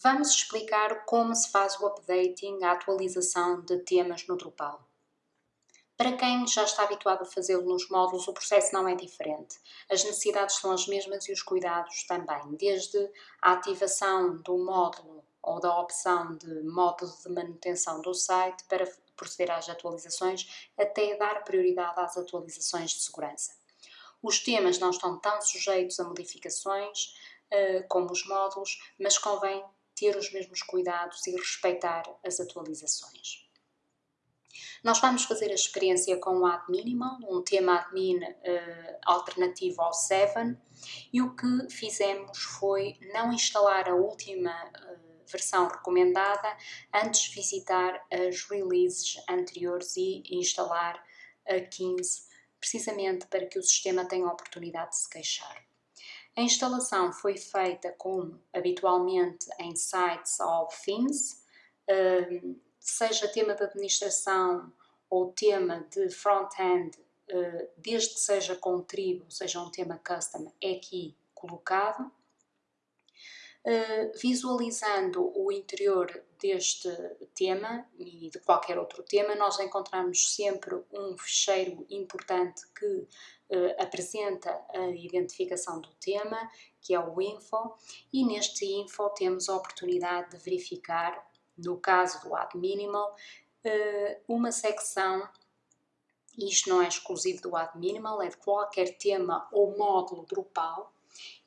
Vamos explicar como se faz o updating, a atualização de temas no Drupal. Para quem já está habituado a fazê-lo nos módulos, o processo não é diferente. As necessidades são as mesmas e os cuidados também, desde a ativação do módulo ou da opção de módulo de manutenção do site para proceder às atualizações, até dar prioridade às atualizações de segurança. Os temas não estão tão sujeitos a modificações uh, como os módulos, mas convém ter os mesmos cuidados e respeitar as atualizações. Nós vamos fazer a experiência com o Ad Minimal, um tema admin uh, alternativo ao 7, e o que fizemos foi não instalar a última uh, versão recomendada antes visitar as releases anteriores e instalar a 15, precisamente para que o sistema tenha a oportunidade de se queixar. A instalação foi feita como habitualmente em sites of themes, hum, seja tema de administração ou tema de front-end, hum, desde que seja com tribo, seja um tema custom, é aqui colocado. Hum, visualizando o interior deste tema e de qualquer outro tema, nós encontramos sempre um fecheiro importante que uh, apresenta a identificação do tema, que é o info, e neste info temos a oportunidade de verificar, no caso do Ad Minimal, uh, uma secção isto não é exclusivo do Ad Minimal, é de qualquer tema ou módulo Drupal,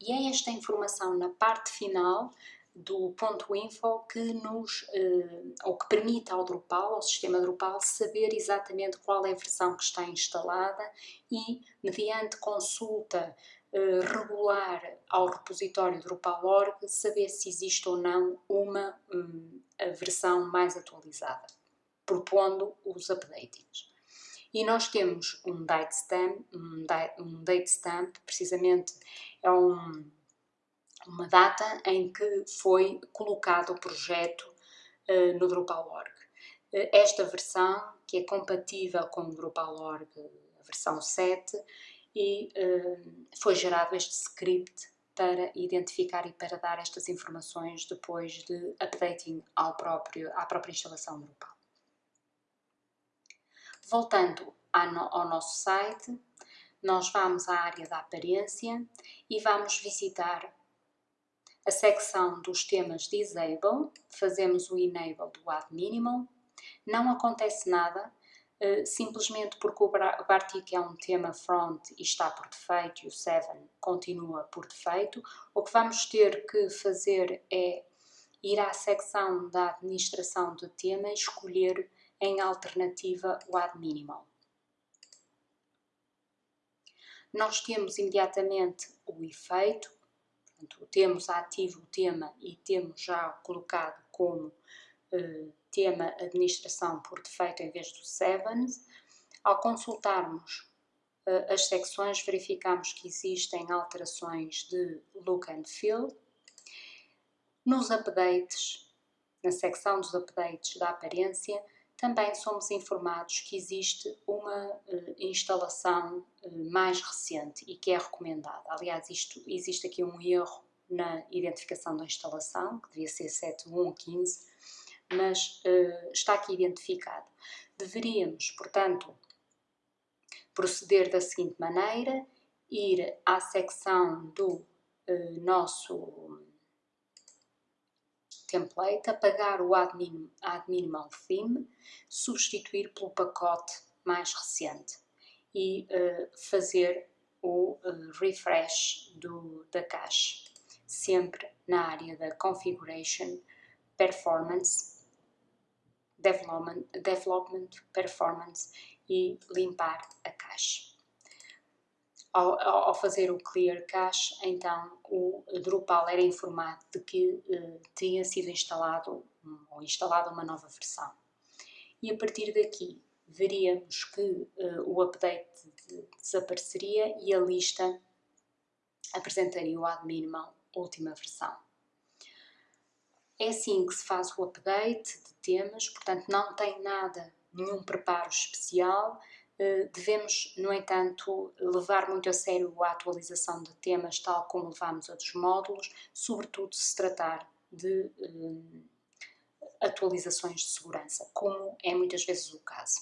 e é esta informação na parte final do ponto info que nos, uh, ou que permite ao Drupal, ao sistema Drupal, saber exatamente qual é a versão que está instalada e, mediante consulta uh, regular ao repositório Drupal.org, saber se existe ou não uma um, versão mais atualizada, propondo os updatings. E nós temos um date stamp, um date, um date stamp precisamente é um uma data em que foi colocado o projeto uh, no Drupal.org. Uh, esta versão, que é compatível com o Drupal.org, versão 7, e uh, foi gerado este script para identificar e para dar estas informações depois de updating ao próprio, à própria instalação Drupal. Voltando ao nosso site, nós vamos à área da aparência e vamos visitar a secção dos temas Disable, fazemos o Enable do Add Minimal, não acontece nada, uh, simplesmente porque o Bartik é um tema front e está por defeito e o 7 continua por defeito, o que vamos ter que fazer é ir à secção da administração do tema e escolher em alternativa o Add Minimal. Nós temos imediatamente o efeito, Portanto, temos ativo o tema e temos já colocado como uh, tema administração por defeito em vez do sevens. Ao consultarmos uh, as secções, verificamos que existem alterações de look and feel. Nos updates, na secção dos updates da aparência, também somos informados que existe uma uh, instalação uh, mais recente e que é recomendada. Aliás, isto, existe aqui um erro na identificação da instalação, que devia ser 7115, mas uh, está aqui identificado. Deveríamos, portanto, proceder da seguinte maneira, ir à secção do nosso template, apagar o add minimal theme, substituir pelo pacote mais recente e uh, fazer o uh, refresh do, da cache, sempre na área da configuration, performance, development, development performance e limpar a cache ao, ao, fazer o clear cache, então o Drupal era informado de que uh, tinha sido instalado ou instalada uma nova versão. E a partir daqui veríamos que uh, o update desapareceria e a lista apresentaria o ad minimal última versão. É assim que se faz o update de temas, portanto não tem nada, nenhum preparo especial, eh, devemos, no entanto, levar muito a sério a atualização de temas, tal como levamos a dos módulos, sobretudo se tratar de atualizações de segurança, como é muitas vezes o caso.